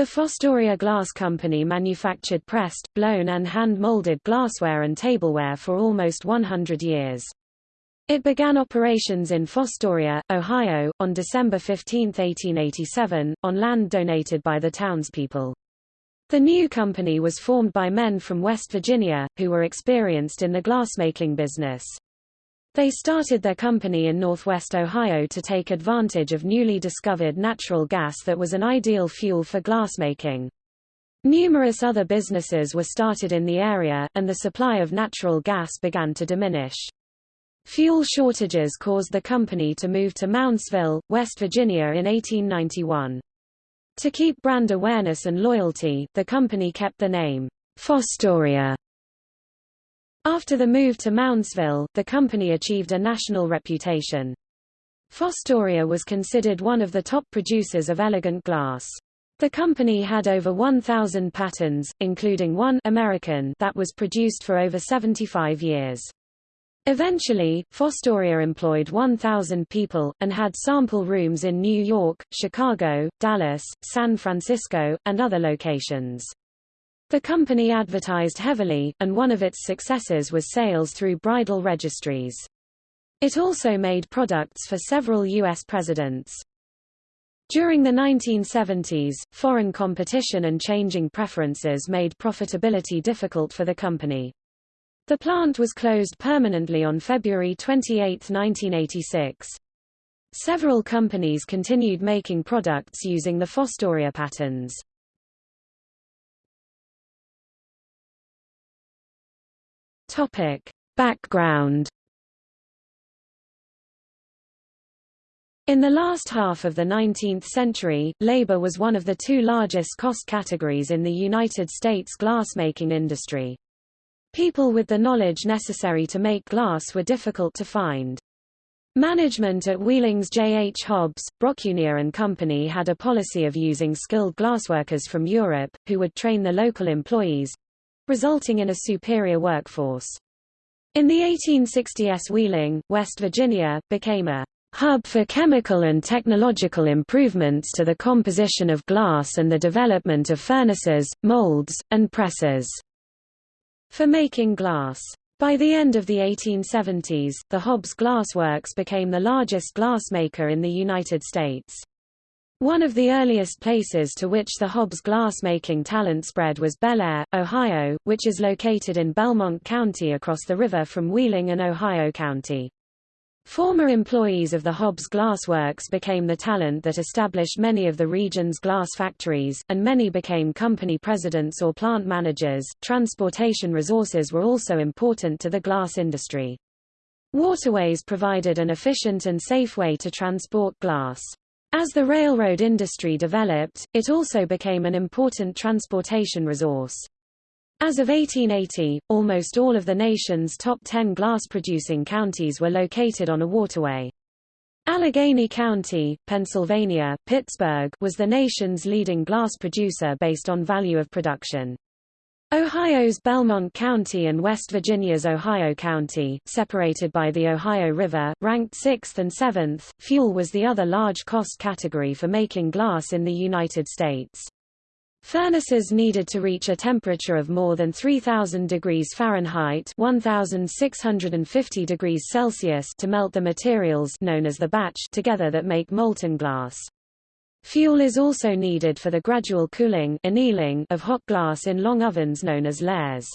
The Fostoria Glass Company manufactured pressed, blown and hand-molded glassware and tableware for almost 100 years. It began operations in Fostoria, Ohio, on December 15, 1887, on land donated by the townspeople. The new company was formed by men from West Virginia, who were experienced in the glassmaking business. They started their company in northwest Ohio to take advantage of newly discovered natural gas that was an ideal fuel for glassmaking. Numerous other businesses were started in the area, and the supply of natural gas began to diminish. Fuel shortages caused the company to move to Moundsville, West Virginia in 1891. To keep brand awareness and loyalty, the company kept the name Fostoria after the move to Moundsville, the company achieved a national reputation. Fostoria was considered one of the top producers of elegant glass. The company had over 1,000 patents, including one American that was produced for over 75 years. Eventually, Fostoria employed 1,000 people, and had sample rooms in New York, Chicago, Dallas, San Francisco, and other locations. The company advertised heavily, and one of its successes was sales through bridal registries. It also made products for several U.S. presidents. During the 1970s, foreign competition and changing preferences made profitability difficult for the company. The plant was closed permanently on February 28, 1986. Several companies continued making products using the Fostoria patterns. Topic. Background In the last half of the 19th century, labor was one of the two largest cost categories in the United States glassmaking industry. People with the knowledge necessary to make glass were difficult to find. Management at Wheeling's J. H. Hobbs, Brockunier and Company had a policy of using skilled glassworkers from Europe, who would train the local employees, resulting in a superior workforce. In the 1860s Wheeling, West Virginia, became a hub for chemical and technological improvements to the composition of glass and the development of furnaces, molds, and presses for making glass. By the end of the 1870s, the Hobbs Glass Works became the largest glassmaker in the United States. One of the earliest places to which the Hobbs glass-making talent spread was Bellaire, Ohio, which is located in Belmont County across the river from Wheeling and Ohio County. Former employees of the Hobbs Glass Works became the talent that established many of the region's glass factories, and many became company presidents or plant managers. Transportation resources were also important to the glass industry. Waterways provided an efficient and safe way to transport glass. As the railroad industry developed, it also became an important transportation resource. As of 1880, almost all of the nation's top 10 glass-producing counties were located on a waterway. Allegheny County, Pennsylvania, Pittsburgh was the nation's leading glass producer based on value of production. Ohio's Belmont County and West Virginia's Ohio County, separated by the Ohio River, ranked 6th and 7th. Fuel was the other large cost category for making glass in the United States. Furnaces needed to reach a temperature of more than 3000 degrees Fahrenheit 1650 degrees Celsius to melt the materials known as the batch together that make molten glass. Fuel is also needed for the gradual cooling annealing of hot glass in long ovens known as lehrs.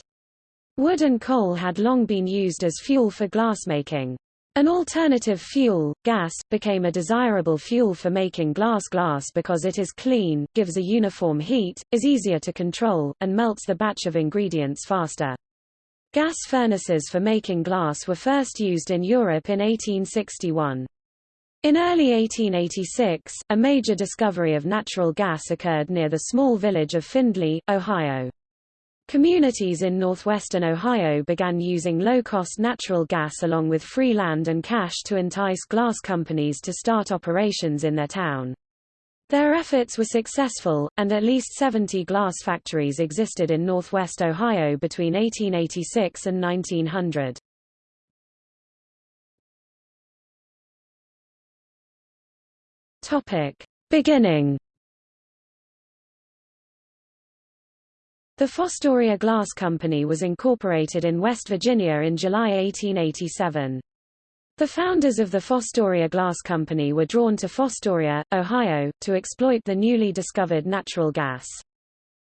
Wood and coal had long been used as fuel for glassmaking. An alternative fuel, gas, became a desirable fuel for making glass glass because it is clean, gives a uniform heat, is easier to control, and melts the batch of ingredients faster. Gas furnaces for making glass were first used in Europe in 1861. In early 1886, a major discovery of natural gas occurred near the small village of Findlay, Ohio. Communities in northwestern Ohio began using low-cost natural gas along with free land and cash to entice glass companies to start operations in their town. Their efforts were successful, and at least 70 glass factories existed in northwest Ohio between 1886 and 1900. Topic. Beginning The Fostoria Glass Company was incorporated in West Virginia in July 1887. The founders of the Fostoria Glass Company were drawn to Fostoria, Ohio, to exploit the newly discovered natural gas.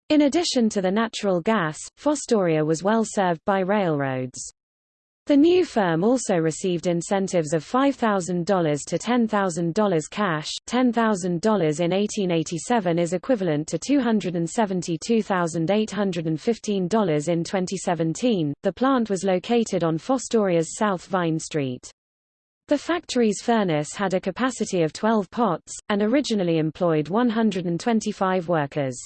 In addition to the natural gas, Fostoria was well served by railroads. The new firm also received incentives of $5,000 to $10,000 cash. $10,000 in 1887 is equivalent to $272,815 in 2017. The plant was located on Fostoria's South Vine Street. The factory's furnace had a capacity of 12 pots, and originally employed 125 workers.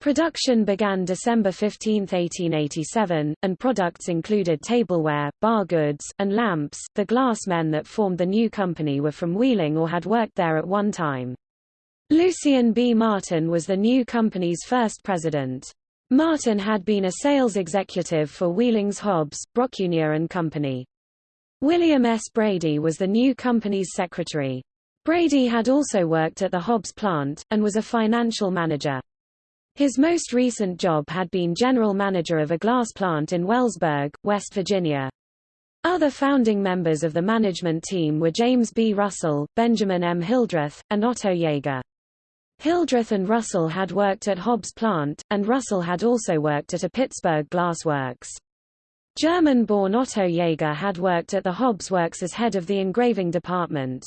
Production began December 15, 1887, and products included tableware, bar goods, and lamps. The glass men that formed the new company were from Wheeling or had worked there at one time. Lucien B. Martin was the new company's first president. Martin had been a sales executive for Wheeling's Hobbs, Brockunier and Company. William S. Brady was the new company's secretary. Brady had also worked at the Hobbs plant, and was a financial manager. His most recent job had been general manager of a glass plant in Wellsburg, West Virginia. Other founding members of the management team were James B. Russell, Benjamin M. Hildreth, and Otto Jaeger. Hildreth and Russell had worked at Hobbs plant, and Russell had also worked at a Pittsburgh glass works. German-born Otto Jaeger had worked at the Hobbs Works as head of the engraving department.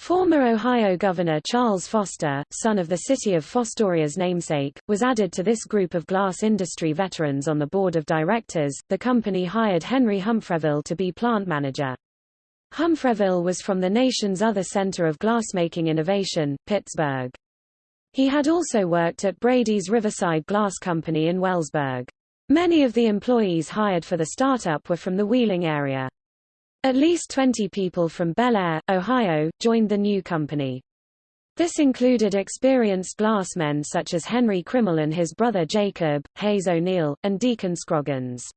Former Ohio Governor Charles Foster, son of the city of Fostoria's namesake, was added to this group of glass industry veterans on the board of directors. The company hired Henry Humphreville to be plant manager. Humphreville was from the nation's other center of glassmaking innovation, Pittsburgh. He had also worked at Brady's Riverside Glass Company in Wellsburg. Many of the employees hired for the startup were from the Wheeling area. At least 20 people from Bellaire, Ohio, joined the new company. This included experienced glassmen such as Henry Krimmel and his brother Jacob, Hayes O'Neill, and Deacon Scroggins.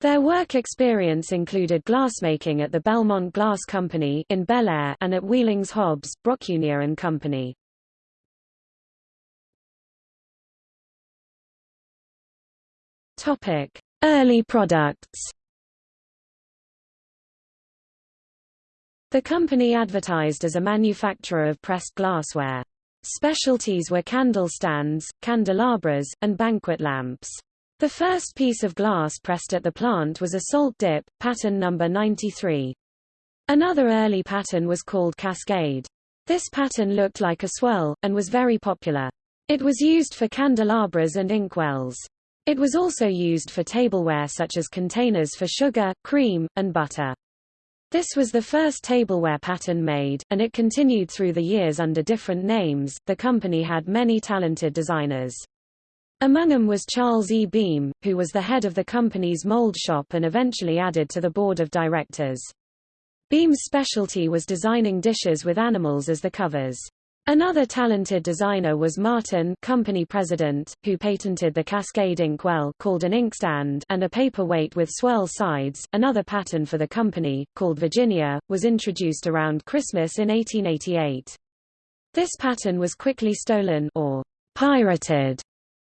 Their work experience included glassmaking at the Belmont Glass Company in Bellaire and at Wheeling's Hobbs, Brockunier and Company. Topic: Early products. The company advertised as a manufacturer of pressed glassware. Specialties were candle stands, candelabras, and banquet lamps. The first piece of glass pressed at the plant was a salt dip, pattern number 93. Another early pattern was called Cascade. This pattern looked like a swirl, and was very popular. It was used for candelabras and inkwells. It was also used for tableware such as containers for sugar, cream, and butter. This was the first tableware pattern made, and it continued through the years under different names. The company had many talented designers. Among them was Charles E. Beam, who was the head of the company's mold shop and eventually added to the board of directors. Beam's specialty was designing dishes with animals as the covers. Another talented designer was Martin company president, who patented the Cascade inkwell called an inkstand and a paperweight with swirl sides. Another pattern for the company, called Virginia, was introduced around Christmas in 1888. This pattern was quickly stolen or pirated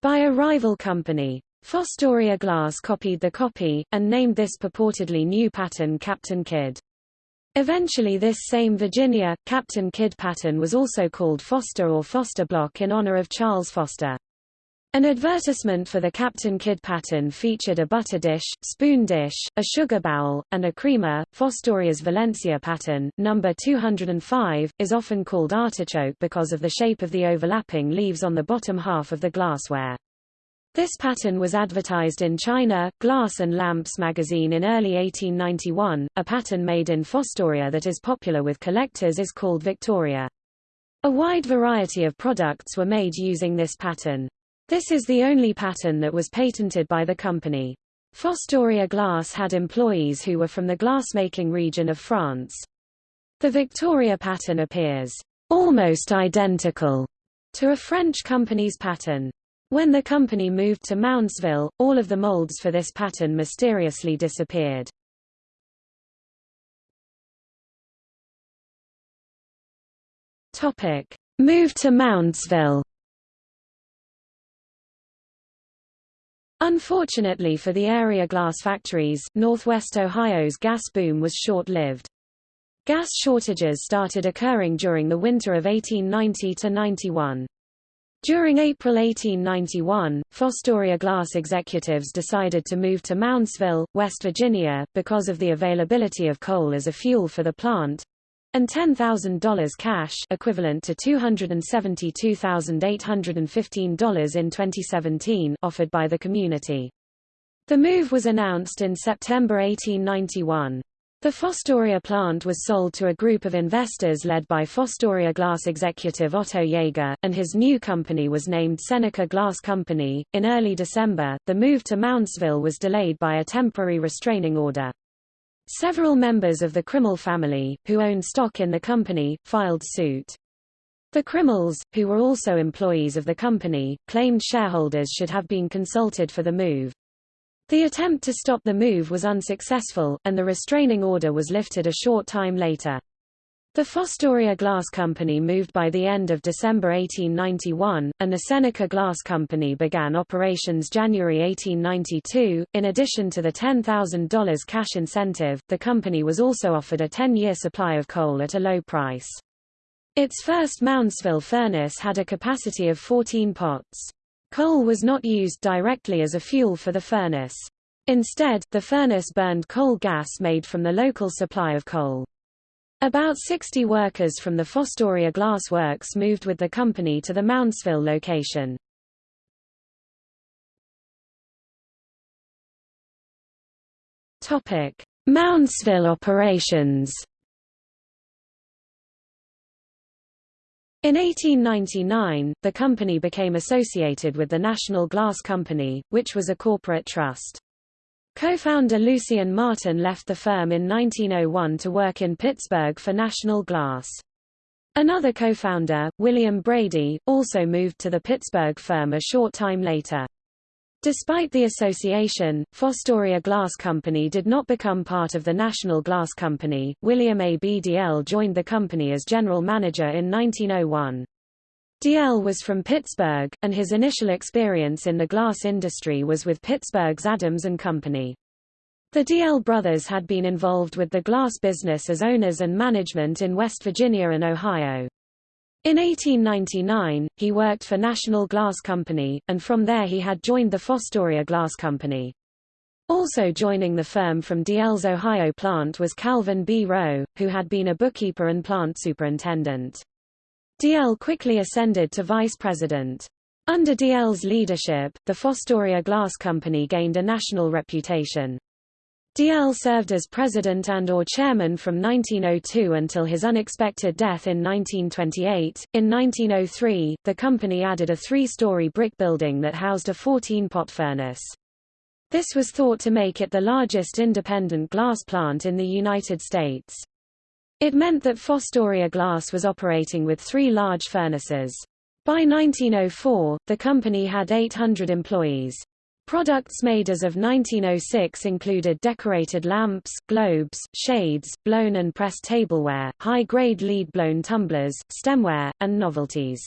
by a rival company. Fostoria Glass copied the copy, and named this purportedly new pattern Captain Kidd. Eventually this same Virginia, Captain Kidd pattern was also called Foster or Foster Block in honor of Charles Foster. An advertisement for the Captain Kidd pattern featured a butter dish, spoon dish, a sugar bowl, and a creamer. Fostoria's Valencia pattern, number 205, is often called artichoke because of the shape of the overlapping leaves on the bottom half of the glassware. This pattern was advertised in China, Glass and Lamps magazine in early 1891. A pattern made in Fostoria that is popular with collectors is called Victoria. A wide variety of products were made using this pattern. This is the only pattern that was patented by the company. Fostoria Glass had employees who were from the glassmaking region of France. The Victoria pattern appears almost identical to a French company's pattern. When the company moved to Moundsville, all of the molds for this pattern mysteriously disappeared. Topic: Move to Moundsville. Unfortunately for the area glass factories, Northwest Ohio's gas boom was short-lived. Gas shortages started occurring during the winter of 1890–91. During April 1891, Fostoria Glass executives decided to move to Moundsville, West Virginia, because of the availability of coal as a fuel for the plant, and $10,000 cash equivalent to $272,815 in 2017 offered by the community. The move was announced in September 1891. The Fostoria plant was sold to a group of investors led by Fostoria Glass executive Otto Jaeger, and his new company was named Seneca Glass Company. In early December, the move to Moundsville was delayed by a temporary restraining order. Several members of the Krimmel family, who owned stock in the company, filed suit. The Krimmels, who were also employees of the company, claimed shareholders should have been consulted for the move. The attempt to stop the move was unsuccessful, and the restraining order was lifted a short time later. The Fostoria Glass Company moved by the end of December 1891, and the Seneca Glass Company began operations January 1892. In addition to the $10,000 cash incentive, the company was also offered a 10-year supply of coal at a low price. Its first Moundsville furnace had a capacity of 14 pots. Coal was not used directly as a fuel for the furnace. Instead, the furnace burned coal gas made from the local supply of coal. About 60 workers from the Fostoria Glass Works moved with the company to the Moundsville location. Moundsville operations. In 1899, the company became associated with the National Glass Company, which was a corporate trust. Co-founder Lucien Martin left the firm in 1901 to work in Pittsburgh for National Glass. Another co-founder, William Brady, also moved to the Pittsburgh firm a short time later. Despite the association, Fostoria Glass Company did not become part of the National Glass Company. William A. B. Dalzell joined the company as general manager in 1901. Dalzell was from Pittsburgh, and his initial experience in the glass industry was with Pittsburgh's Adams and Company. The Dalzell brothers had been involved with the glass business as owners and management in West Virginia and Ohio. In 1899, he worked for National Glass Company, and from there he had joined the Fostoria Glass Company. Also joining the firm from Dalzell's Ohio plant was Calvin B. Rowe, who had been a bookkeeper and plant superintendent. Dalzell quickly ascended to vice president. Under Dalzell's leadership, the Fostoria Glass Company gained a national reputation. Dalzell served as president and or chairman from 1902 until his unexpected death in 1928. In 1903, the company added a three-story brick building that housed a 14-pot furnace. This was thought to make it the largest independent glass plant in the United States. It meant that Fostoria Glass was operating with three large furnaces. By 1904, the company had 800 employees. Products made as of 1906 included decorated lamps, globes, shades, blown and pressed tableware, high-grade lead-blown tumblers, stemware, and novelties.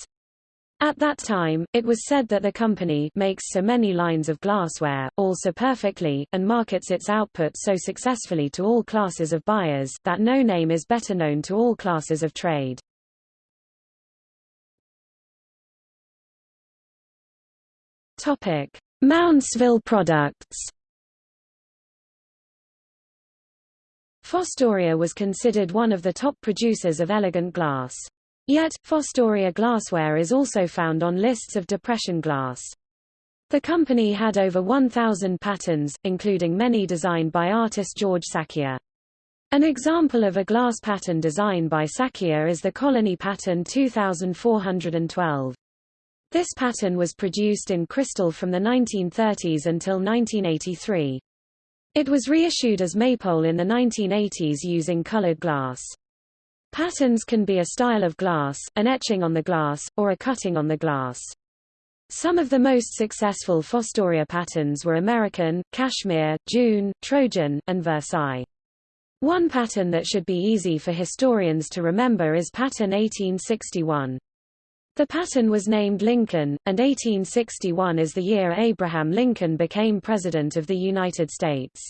At that time, it was said that the company makes so many lines of glassware, all so perfectly, and markets its output so successfully to all classes of buyers, that no name is better known to all classes of trade. Topic. Moundsville products Fostoria was considered one of the top producers of elegant glass. Yet, Fostoria glassware is also found on lists of depression glass. The company had over 1,000 patterns, including many designed by artist George Sakier. An example of a glass pattern designed by Sakier is the Colony Pattern 2412. This pattern was produced in crystal from the 1930s until 1983. It was reissued as Maypole in the 1980s using colored glass. Patterns can be a style of glass, an etching on the glass, or a cutting on the glass. Some of the most successful Fostoria patterns were American, Cashmere, June, Trojan, and Versailles. One pattern that should be easy for historians to remember is pattern 1861. The pattern was named Lincoln, and 1861 is the year Abraham Lincoln became President of the United States.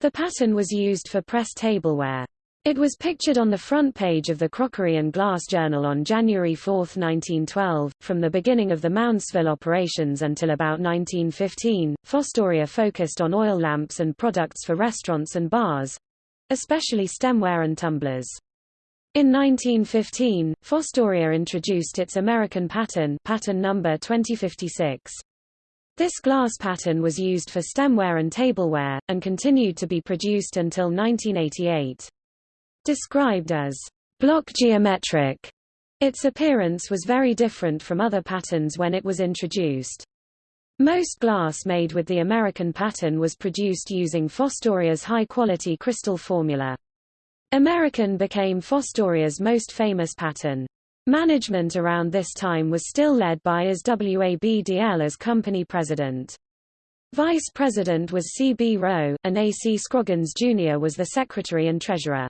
The pattern was used for press tableware. It was pictured on the front page of the Crockery and Glass Journal on January 4, 1912. From the beginning of the Moundsville operations until about 1915, Fostoria focused on oil lamps and products for restaurants and bars especially stemware and tumblers. In 1915, Fostoria introduced its American pattern, pattern number 2056. This glass pattern was used for stemware and tableware, and continued to be produced until 1988. Described as block geometric, its appearance was very different from other patterns when it was introduced. Most glass made with the American pattern was produced using Fostoria's high-quality crystal formula. American became Fostoria's most famous pattern. Management around this time was still led by As Wabdl as company president. Vice president was C. B. Rowe, and A. C. Scroggins Jr. was the secretary and treasurer.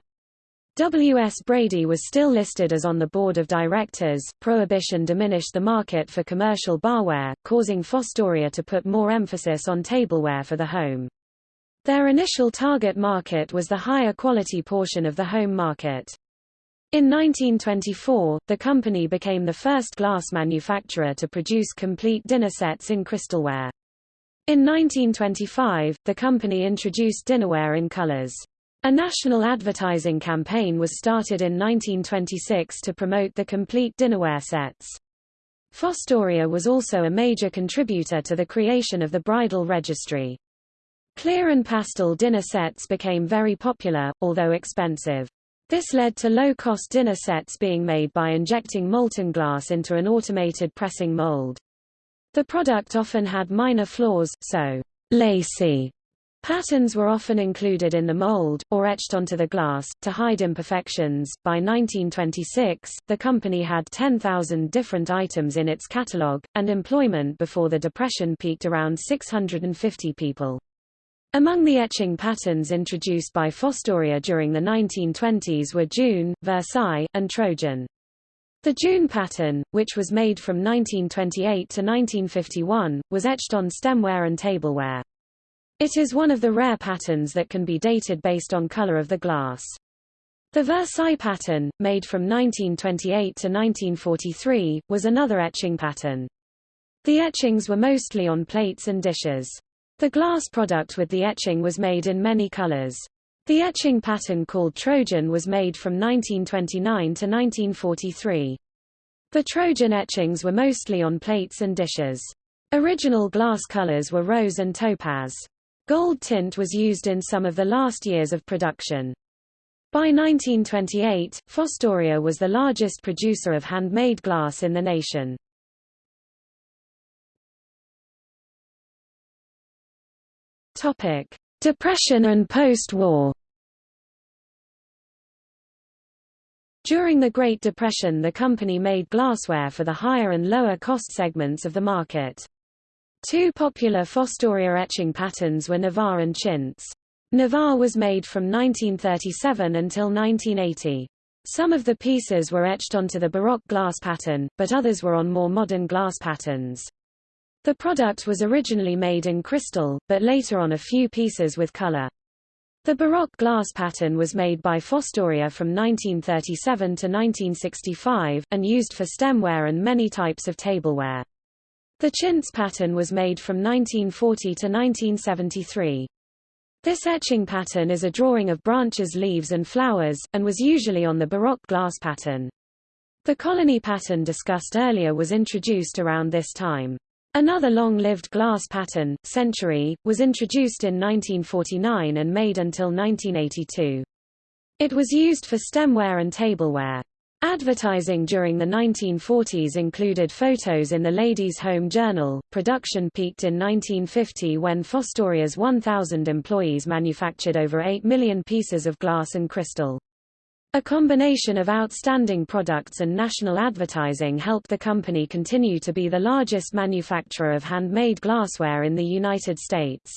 W. S. Brady was still listed as on the board of directors. Prohibition diminished the market for commercial barware, causing Fostoria to put more emphasis on tableware for the home. Their initial target market was the higher quality portion of the home market. In 1924, the company became the first glass manufacturer to produce complete dinner sets in crystalware. In 1925, the company introduced dinnerware in colors. A national advertising campaign was started in 1926 to promote the complete dinnerware sets. Fostoria was also a major contributor to the creation of the bridal registry. Clear and pastel dinner sets became very popular, although expensive. This led to low-cost dinner sets being made by injecting molten glass into an automated pressing mold. The product often had minor flaws, so lacy Patterns were often included in the mold, or etched onto the glass, to hide imperfections. By 1926, the company had 10,000 different items in its catalog, and employment before the Depression peaked around 650 people. Among the etching patterns introduced by Fostoria during the 1920s were June, Versailles, and Trojan. The June pattern, which was made from 1928 to 1951, was etched on stemware and tableware. It is one of the rare patterns that can be dated based on color of the glass. The Versailles pattern, made from 1928 to 1943, was another etching pattern. The etchings were mostly on plates and dishes. The glass product with the etching was made in many colors. The etching pattern called Trojan was made from 1929 to 1943. The Trojan etchings were mostly on plates and dishes. Original glass colors were rose and topaz. Gold tint was used in some of the last years of production. By 1928, Fostoria was the largest producer of handmade glass in the nation. Topic: Depression and post-war. During the Great Depression the company made glassware for the higher and lower cost segments of the market. Two popular Fostoria etching patterns were Navarre and Chintz. Navarre was made from 1937 until 1980. Some of the pieces were etched onto the Baroque glass pattern, but others were on more modern glass patterns. The product was originally made in crystal, but later on a few pieces with color. The Baroque glass pattern was made by Fostoria from 1937 to 1965, and used for stemware and many types of tableware. The chintz pattern was made from 1940 to 1973. This etching pattern is a drawing of branches leaves and flowers, and was usually on the Baroque glass pattern. The colony pattern discussed earlier was introduced around this time. Another long-lived glass pattern, Century, was introduced in 1949 and made until 1982. It was used for stemware and tableware. Advertising during the 1940s included photos in the Ladies' Home Journal. Production peaked in 1950 when Fostoria's 1,000 employees manufactured over 8 million pieces of glass and crystal. A combination of outstanding products and national advertising helped the company continue to be the largest manufacturer of handmade glassware in the United States.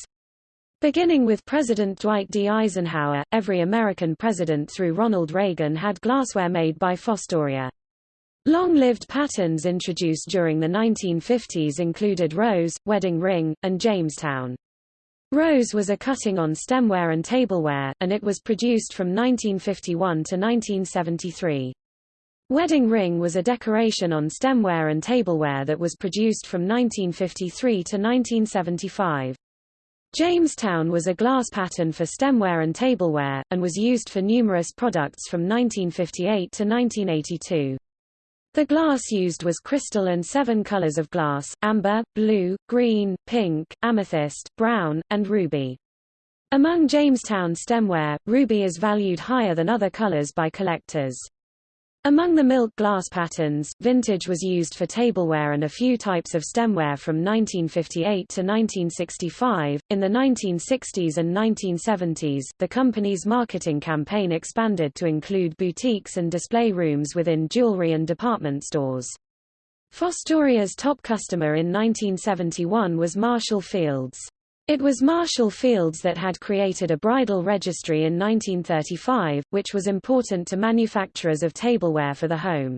Beginning with President Dwight D. Eisenhower, every American president through Ronald Reagan had glassware made by Fostoria. Long-lived patterns introduced during the 1950s included Rose, Wedding Ring, and Jamestown. Rose was a cutting on stemware and tableware, and it was produced from 1951 to 1973. Wedding Ring was a decoration on stemware and tableware that was produced from 1953 to 1975. Jamestown was a glass pattern for stemware and tableware, and was used for numerous products from 1958 to 1982. The glass used was crystal and seven colors of glass, amber, blue, green, pink, amethyst, brown, and ruby. Among Jamestown stemware, ruby is valued higher than other colors by collectors. Among the milk glass patterns, vintage was used for tableware and a few types of stemware from 1958 to 1965. In the 1960s and 1970s, the company's marketing campaign expanded to include boutiques and display rooms within jewelry and department stores. Fostoria's top customer in 1971 was Marshall Field's. It was Marshall Field's that had created a bridal registry in 1935, which was important to manufacturers of tableware for the home.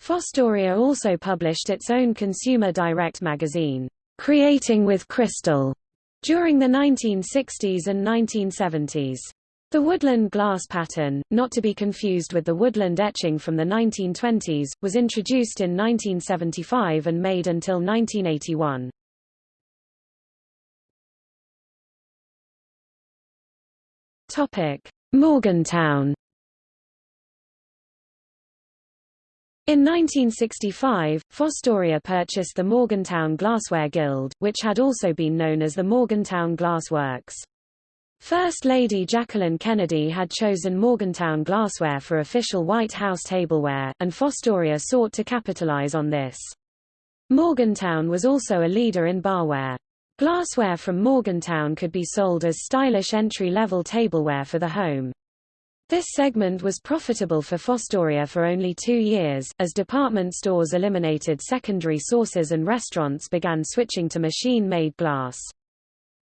Fostoria also published its own consumer direct magazine, Creating with Crystal, during the 1960s and 1970s. The woodland glass pattern, not to be confused with the woodland etching from the 1920s, was introduced in 1975 and made until 1981. Morgantown In 1965, Fostoria purchased the Morgantown Glassware Guild, which had also been known as the Morgantown Glass Works. First Lady Jacqueline Kennedy had chosen Morgantown glassware for official White House tableware, and Fostoria sought to capitalize on this. Morgantown was also a leader in barware. Glassware from Morgantown could be sold as stylish entry-level tableware for the home. This segment was profitable for Fostoria for only two years, as department stores eliminated secondary sources and restaurants began switching to machine-made glass.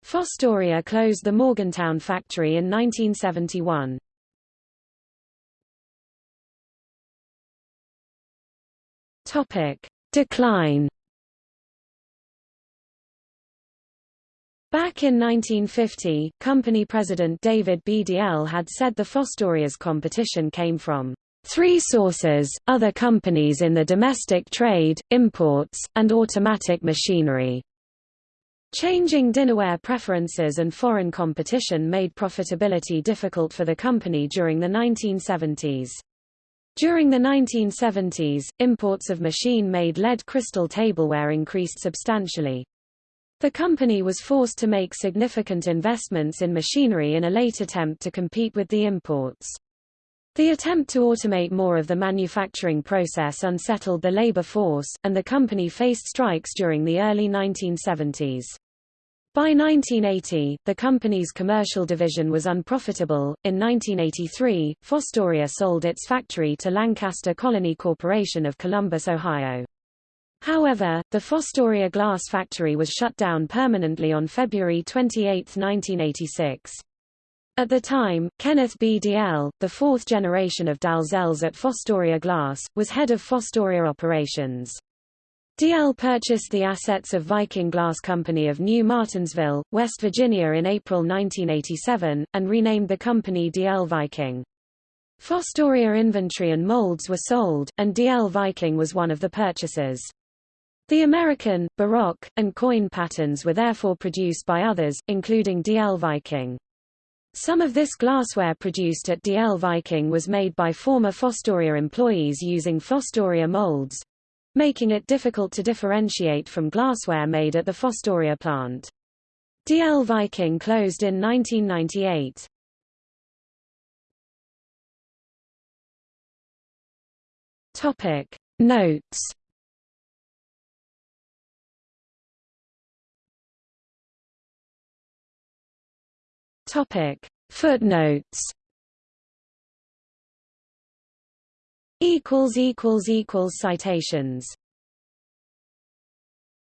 Fostoria closed the Morgantown factory in 1971. Topic. Decline Back in 1950, company president David B. Dalzell had said the Fostoria's competition came from three sources, other companies in the domestic trade, imports, and automatic machinery. Changing dinnerware preferences and foreign competition made profitability difficult for the company during the 1970s. During the 1970s, imports of machine-made lead crystal tableware increased substantially. The company was forced to make significant investments in machinery in a late attempt to compete with the imports. The attempt to automate more of the manufacturing process unsettled the labor force, and the company faced strikes during the early 1970s. By 1980, the company's commercial division was unprofitable. In 1983, Fostoria sold its factory to Lancaster Colony Corporation of Columbus, Ohio. However, the Fostoria glass factory was shut down permanently on February 28, 1986. At the time, Kenneth B. Dalzell, the fourth generation of Dalzells at Fostoria Glass, was head of Fostoria operations. Dalzell purchased the assets of Viking Glass Company of New Martinsville, West Virginia in April 1987, and renamed the company Dalzell Viking. Fostoria inventory and molds were sold, and Dalzell Viking was one of the purchasers. The American, Baroque, and coin patterns were therefore produced by others, including Dalzell Viking. Some of this glassware produced at Dalzell Viking was made by former Fostoria employees using Fostoria molds, making it difficult to differentiate from glassware made at the Fostoria plant. Dalzell Viking closed in 1998. Topic Notes Topic. Footnotes. Equals equals equals citations